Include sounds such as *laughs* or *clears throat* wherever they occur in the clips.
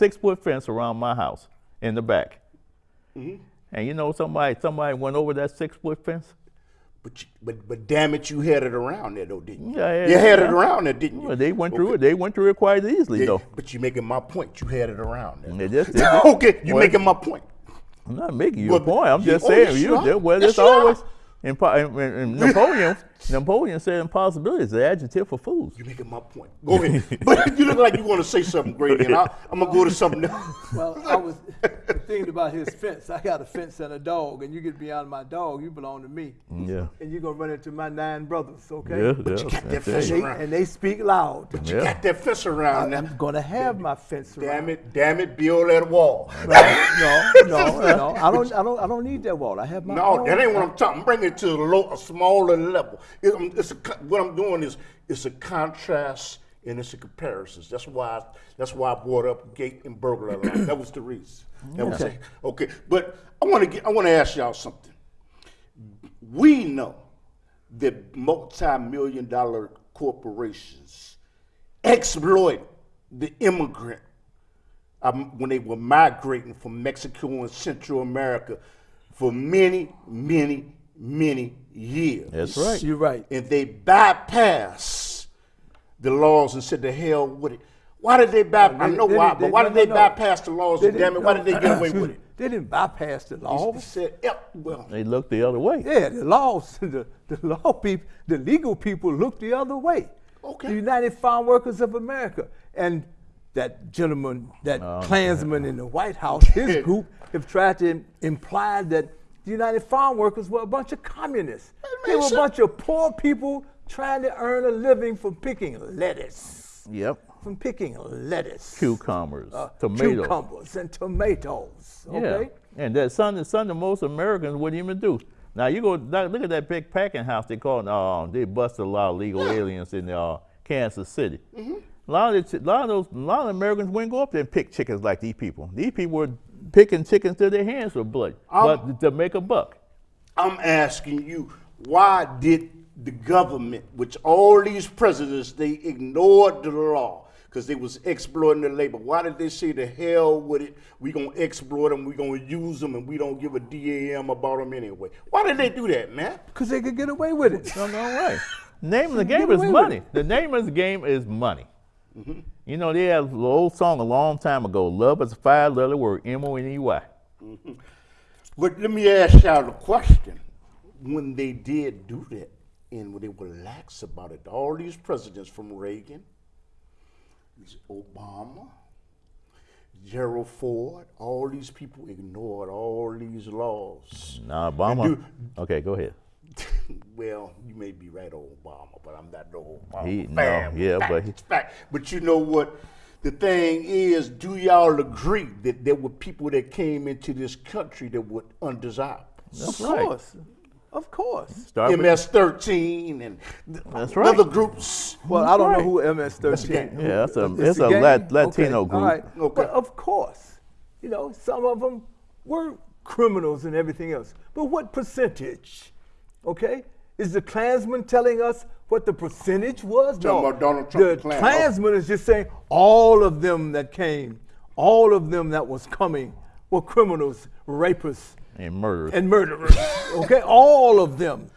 six foot fence around my house in the back. Mm-hmm. And you know somebody somebody went over that six foot fence. But, you, but but damn it, you had it around there though, didn't you? Yeah, yeah, you had it yeah. around there, didn't you? Well, they went through it. They went through it quite easily though. but you're making my point. You had it around there. They just- they just- okay, you Well, making my point. I'm not making you Well, a point. I'm you- just oh, saying you. well, it's always and- and- and Napoleon. Napoleon said impossibility is the adjective for fools. You're making my point. Go ahead. *laughs* but you look like you want to say something great, and I, I'm gonna go to something else. Well, I was thinking about his fence. I got a fence and a dog, and you get beyond my dog, you belong to me. Yeah. And you're gonna run into my nine brothers, okay? Yeah, you yeah. got that fence it. They, around. and they speak loud. But You Yeah. got that fence around I'm gonna have my fence around. Damn it, damn it, build that wall. Right? No, no, no. I don't. I don't. I don't need that wall. I have my. No, own. that ain't what I'm talking. I'm bringing it to a, low, a smaller level. It- um, it's a, what I'm doing is it's a contrast and it's a comparisons. That's why I, that's why I brought up gate and burglar *clears throat* alarm. that was the reason. That was Okay. it. Okay, but I want to get. I want to ask y'all something. We know that multi-million dollar corporations exploit the immigrant um, when they were migrating from Mexico and Central America for many, many, many years. That's right. You're right. And they bypassed the laws and said, "The hell with it." Why did they bypass? Oh, I know they why, didn't- but why no, did they no, no. bypass the laws? and damn it, why did they get away with it? They didn't bypass the laws. They said, yeah, well, They looked the other way. Yeah, the laws, *laughs* the, the law people, the legal people looked the other way. Okay. The United Farm Workers of America. And that gentleman, that Oh, Klansman in the White House, his *laughs* group have tried to imply that the United Farm Workers were a bunch of communists. They were a bunch of poor people trying to earn a living from picking lettuce. Yep. From picking lettuce. Cucumbers, uh, tomatoes. Cucumbers and tomatoes. Okay? Yeah. And that son, son that most Americans wouldn't even do. Now you go look at that big packing house they call it. Uh, they busted a lot of legal aliens in uh, Kansas City. Mm-hmm. A lot of the, a lot of those, a lot of Americans wouldn't go up there and pick chickens like these people. These people were picking chickens till their hands were bloody, Um, but to make a buck. I'm asking you, why did the government, which all these presidents, they ignored the law because they was exploiting the labor. Why did they say the hell with it? We gonna exploit them, we gonna use them, and we don't give a damn about them anyway. Why did they do that, man? Because they could get away with it. No, no way. Name of the game is money. The name of the game is money. Mm-hmm. You know, they had an old song a long time ago. Love is a five-letter word, M-O-N-E-Y. *laughs* But let me ask y'all the question: When they did do that, and when they were lax about it, all these presidents from Reagan, Obama, Gerald Ford, all these people ignored all these laws. Nah, Obama. do- okay, go ahead. *laughs* well, you may be right on Obama, but I'm not no Obama He- no, yeah, Fact, but he- fact. But you know what? The thing is, do y'all agree that there were people that came into this country that were undesirable? That's of right. course. Of course. Start MS-13 and That's right. other groups. Well, I don't right. know who MS-13. gang. who- Yeah, that's a- it's it's a gang? Lat- Latino Okay, group. All right. Okay. But of course, you know, some of them were criminals and everything else. But what percentage? Okay? Is the Klansman telling us what the percentage was? Talking about Donald Trump, The the Klan. Klansman is just saying all of them that came, all of them that was coming were criminals, rapists, and murderers. and murderers. *laughs* okay? All of them.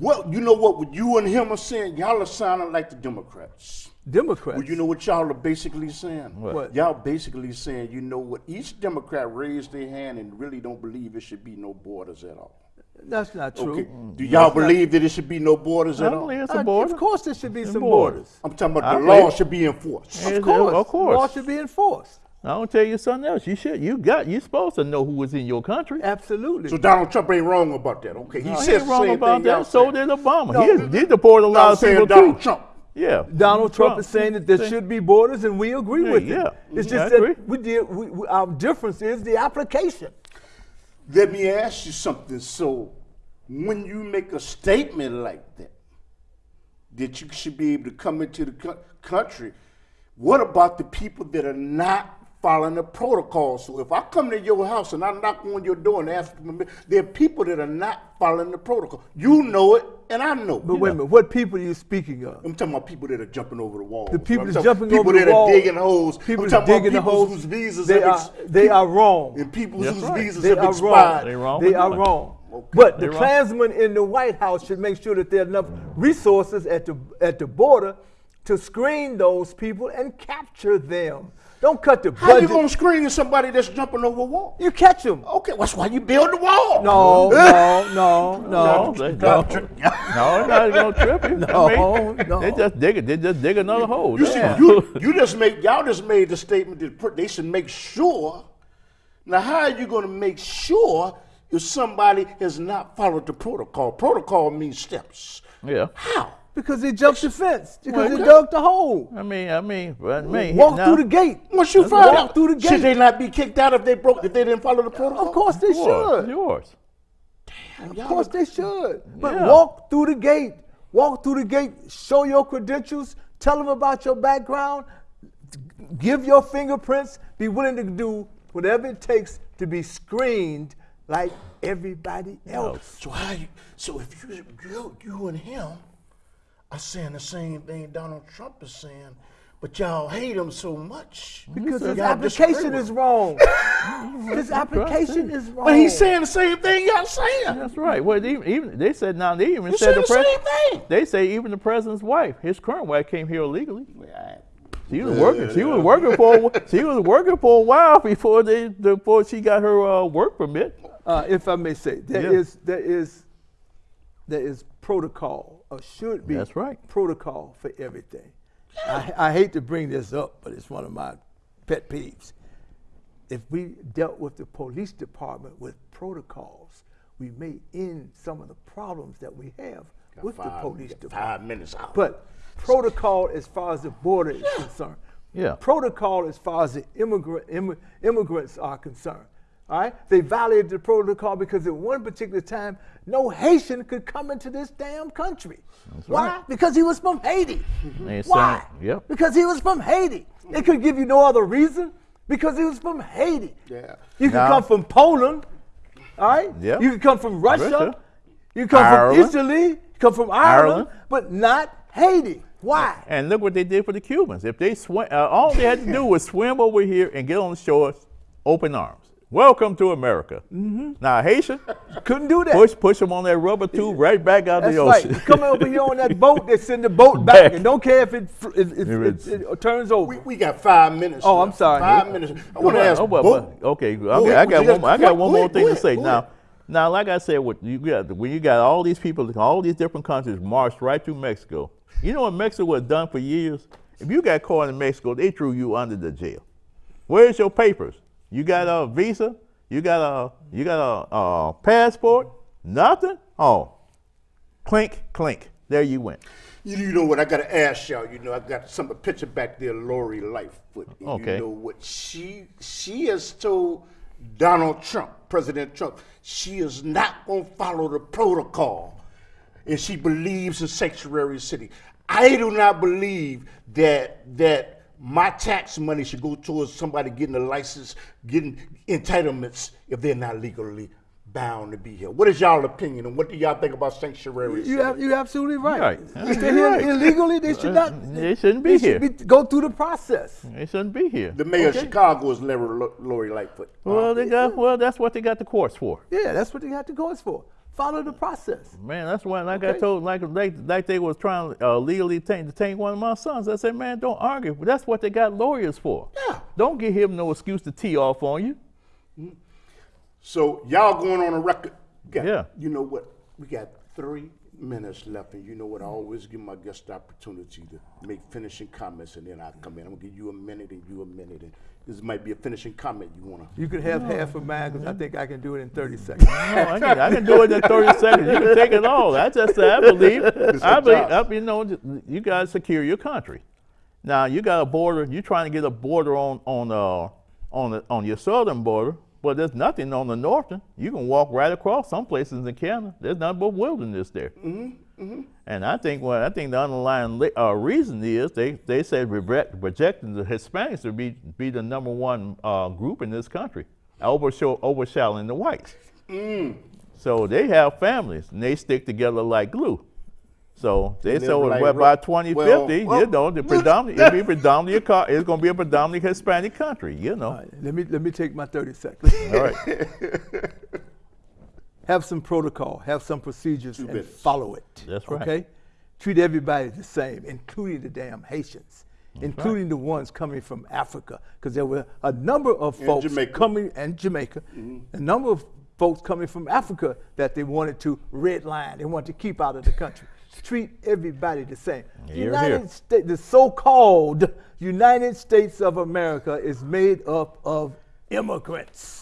Well, you know what? What you and him are saying, y'all are sounding like the Democrats. Democrats. Well, you know what y'all are basically saying? What? What? Y'all basically saying, you know what? Each Democrat raised their hand and really don't believe it should be no borders at all. That's not true. Okay. Do y'all believe that it should be no borders I at all? it's Uh, a border. Of course, there should be Some some borders. borders. I'm talking about I the believe- law should be enforced. Of course, of course. The law should be enforced. I don't tell you something else. You should. You got. You supposed to know who was in your country. Absolutely. So Donald Trump ain't wrong about that. Okay, he He says ain't wrong about thing that. So did Obama. No, he, he deported a No, lot I'm of saying people Donald too. Trump. Yeah. Donald Trump Trump. is saying that there Say- should be borders, and we agree Yeah, with yeah. it. It's Mhm, just I agree. that we did. We, we, our difference is the application. Let me ask you something. So, when you make a statement like that, that you should be able to come into the co- country, what about the people that are not following the protocol. So if I come to your house and I knock on your door and ask for permission, there are people that are not following the protocol. You know it, and I know. It. But it. wait a minute, what people are you speaking of? I'm talking about people that are jumping over the walls. The people I'm that's talking jumping people over the that are digging holes. People I'm talking digging about people holes. whose visas They have are, ex- they are wrong. and people That's whose right. visas They have are expired. wrong. They wrong They are doing. wrong. Okay. But They the wrong. Klansmen in the White House should make sure that there are enough resources at the at the border to screen those people and capture them. Don't cut the How you gonna screen somebody that's jumping over a wall? You catch them. Okay, that's why you build the wall. No, no, *laughs* no, no. No, no, no, they're not gonna trip you. No, I mean, no. They just dig it. They just dig another hole. You, That's see, you, you just made y'all just made the statement that they should make sure. Now, how are you going to make sure if somebody has not followed the protocol? Protocol means steps. yeah. How? Because they jumped the fence. Because Well, they dug the hole. I mean, I mean, I mean, Walk now, through the gate. Once you find walk out, through the gate. should they not be kicked out if they broke if they didn't follow the protocol? Of course they Yours, should. yours. Damn. Of course they should. But Yeah. walk through the gate. Walk through the gate. Show your credentials. Tell them about your background. Give your fingerprints. Be willing to do whatever it takes to be screened like everybody else. So how you? So if you you, you and him are saying the same thing Donald Trump is saying, but y'all hate him so much Because *laughs* his application is wrong. his application is wrong. But he's saying the same thing y'all saying. That's right. Well, even, even they said now they even You said said the pres- same thing. They say even the president's wife, his current wife, came here illegally. She was working. She was working for. a She was working for a while before they before she got her uh, work permit. uh, if I may say, there Yeah. is there is there is protocol or should be That's right. protocol for everything. I, I hate to bring this up, but it's one of my pet peeves. If we dealt with the police department with protocols, we may end some of the problems that we have with the police department. Five minutes out. But protocol as far as the border is concerned. Yeah. Protocol as far as the immigrant, immi- immigrants are concerned. All right? They violated the protocol because at one particular time, no Haitian could come into this damn country. Why? Because he was from Haiti. They Why? yep. Because he was from Haiti. They could give you no other reason because he was from Haiti. Yeah. You could come from Poland. All right? Yeah. You could come from Russia. Russia. You come Ireland. from Italy. You come from Ireland, Ireland. but not Haiti. Why? And look what they did for the Cubans. If they swim, uh, all they had to do was swim over here and get on the shore, open arms. Welcome to America. Mm-hmm. Now Haitian, Couldn't do that. push push them on that rubber tube right back out That's the ocean. You come over here on that boat, they send the boat *laughs* back, Back. and don't care if it fr- if, if, If it, it turns over. we, we got five minutes. Oh, left. I'm sorry. Five minutes. I want to ask. Oh, well, both- well, okay, okay, ahead, I got you got- one. I got one more ahead, thing go to say. Now, now, like I said, what you got when you got all these people, all these different countries marched right through Mexico. You know what Mexico has done for years? If you got caught in Mexico, they threw you under the jail. Where's your papers? You got a visa? You got a you got a, a passport? Nothing? Oh, clink, clink. There you went. You, you know what? I got to ask y'all. You know, I got some a picture back there, Lori Lightfoot. And Okay. You know what? She she has told Donald Trump, President Trump, she is not going to follow the protocol, and she believes in sanctuary city. I do not believe that that my tax money should go towards somebody getting a license, getting entitlements if they're not legally bound to be here. What is y'all opinion, and what do y'all think about sanctuary city? you have, you're absolutely right. Right. If they're here Right. illegally, they should not. *laughs* They shouldn't be they here. Should be, go through the process. They shouldn't be here. The mayor Okay. of Chicago is Larry Lori Lightfoot. Well, they got well. That's what they got the courts for. Yeah, that's what they got the courts for. Follow the process. Man, that's why, like I told, like like like they was trying to uh, legally detain, detain one of my sons. I said, man, don't argue. That's what they got lawyers for. Yeah. Don't give him no excuse to tee off on you. So y'all going on a record? got- Yeah. You know what? We got three minutes left, and you know what? I always give my guests the opportunity to make finishing comments, and then I come in. I'm gonna give you a minute and you a minute, and this might be a finishing comment you wanna. You can have half of mine because I think I can do it in 30 seconds. No, I, can, I can do it in 30 *laughs* seconds. You can take it all. I just I believe. I your believe. job. I, you know, you guys secure your country. Now you got a border. You're trying to get a border on on uh on the, on your southern border, but there's nothing on the northern. You can walk right across some places in Canada. There's nothing but wilderness there. And I think what I think the underlying uh, reason is they they said project, projecting the Hispanics to be be the number one uh, group in this country, overshaw, overshadowing the whites. So they have families and they stick together like glue. So they live so like by 2050, well, you know, the predominant *laughs* it'll be predominantly a co- it's going to be a predominantly Hispanic country, you know. All right, let me let me take my 30 seconds. All right. *laughs* have some protocol, have some procedures, and business. follow it. That's right. Okay, treat everybody the same, including the damn Haitians, including the ones coming from Africa, because there were a number of And folks Jamaica. coming and Jamaica, mm-hmm. a number of folks coming from Africa that they wanted to redline, they wanted to keep out of the country. Treat everybody the same. Hear, United hear. States, the so-called United States of America is made up of immigrants.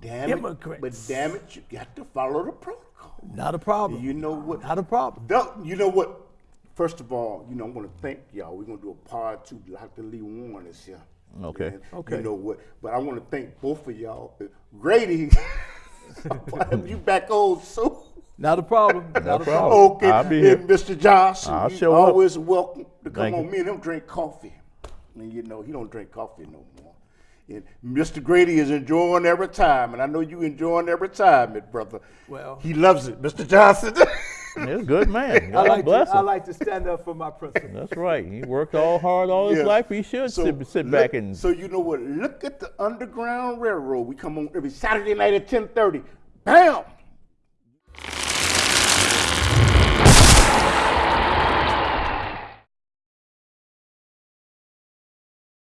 But you, damn it, but damn it, you got to follow the protocol. Not a problem. You know what? Not a problem. Don't- you know what? First of all, you know, I want to thank y'all. We're gonna do a part two. Dr. Lee Warren is here. Okay. And Okay. You know what? But I want to thank both of y'all. Grady, *laughs* you back old soon. Not a problem. *laughs* Not a problem. problem. Okay, I'll be here. and Mr. Johnson, I'll you show up. always welcome to come Thank on. you. Me and him drink coffee, and you know he don't drink coffee no more. And Mr. Grady is enjoying every time, and I know you enjoying every time, it brother. Well- he loves it, Mr. Johnson. *laughs* He's a good man. *laughs* I God like, to, him. I like to stand up for my principles. That's right. He worked all hard all his Yeah. life. He should So sit, sit look- back and So you know what? Look at the Underground Railroad. We come on every Saturday night at ten thirty. Bam!